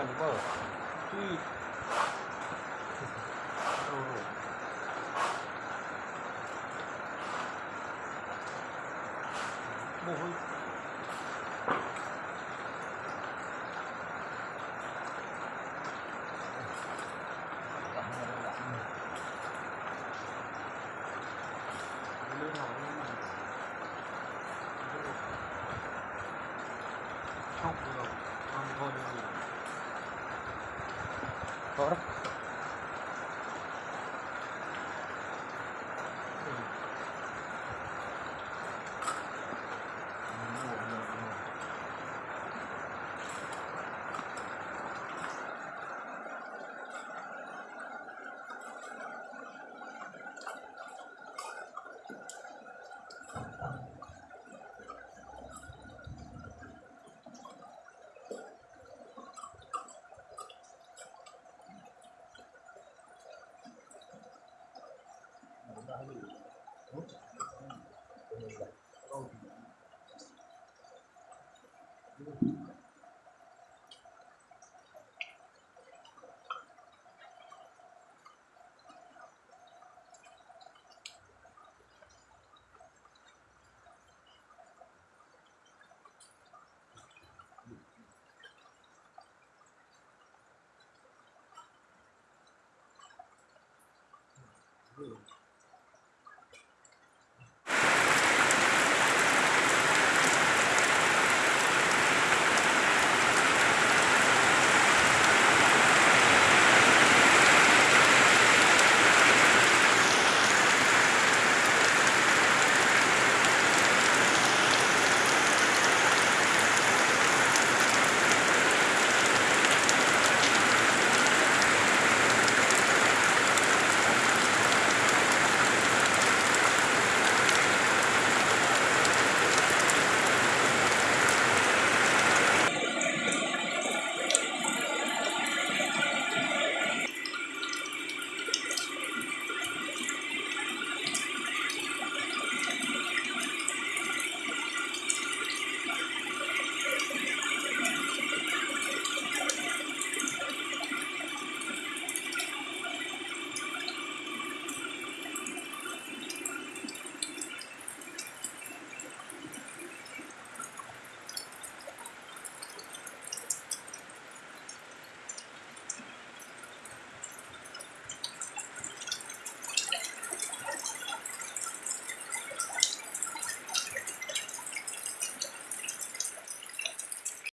กันเบอร์ที่โอ้โหโอ้โห mejor. Vamos lá.